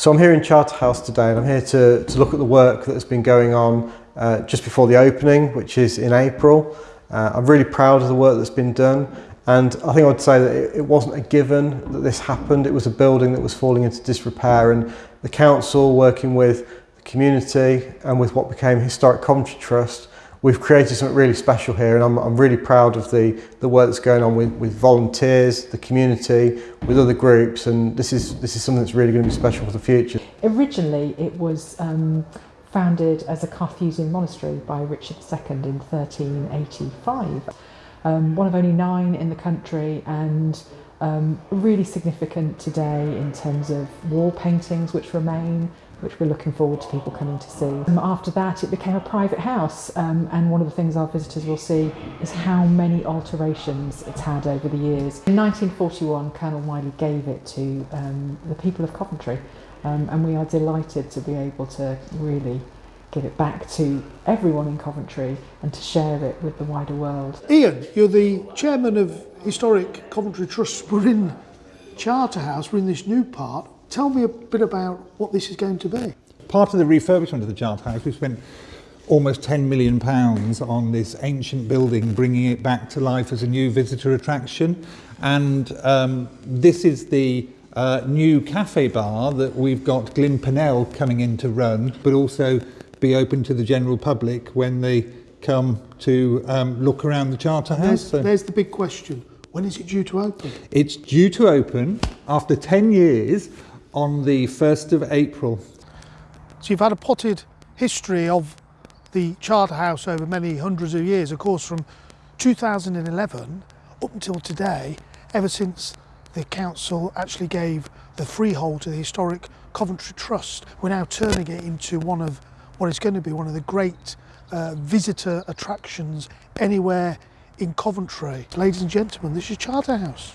So I'm here in Charterhouse today and I'm here to, to look at the work that's been going on uh, just before the opening, which is in April. Uh, I'm really proud of the work that's been done and I think I would say that it, it wasn't a given that this happened. It was a building that was falling into disrepair and the council working with the community and with what became Historic Coventry Trust we've created something really special here and I'm, I'm really proud of the, the work that's going on with, with volunteers, the community, with other groups and this is, this is something that's really going to be special for the future. Originally it was um, founded as a Carthusian monastery by Richard II in 1385. Um, one of only nine in the country and um, really significant today in terms of wall paintings which remain, which we're looking forward to people coming to see. Um, after that it became a private house um, and one of the things our visitors will see is how many alterations it's had over the years. In 1941 Colonel Wyley gave it to um, the people of Coventry um, and we are delighted to be able to really give it back to everyone in Coventry and to share it with the wider world. Ian, you're the chairman of Historic Coventry Trust. We're in Charterhouse, we're in this new part. Tell me a bit about what this is going to be. Part of the refurbishment of the Charterhouse, we spent almost 10 million pounds on this ancient building, bringing it back to life as a new visitor attraction. And um, this is the uh, new cafe bar that we've got Glynn Purnell coming in to run, but also be open to the general public when they come to um, look around the Charterhouse. There's, so there's the big question. When is it due to open? It's due to open after 10 years on the 1st of April. So you've had a potted history of the Charterhouse over many hundreds of years, of course from 2011 up until today, ever since the council actually gave the freehold to the historic Coventry Trust. We're now turning it into one of what is going to be one of the great uh, visitor attractions anywhere in Coventry. Ladies and gentlemen, this is Charterhouse.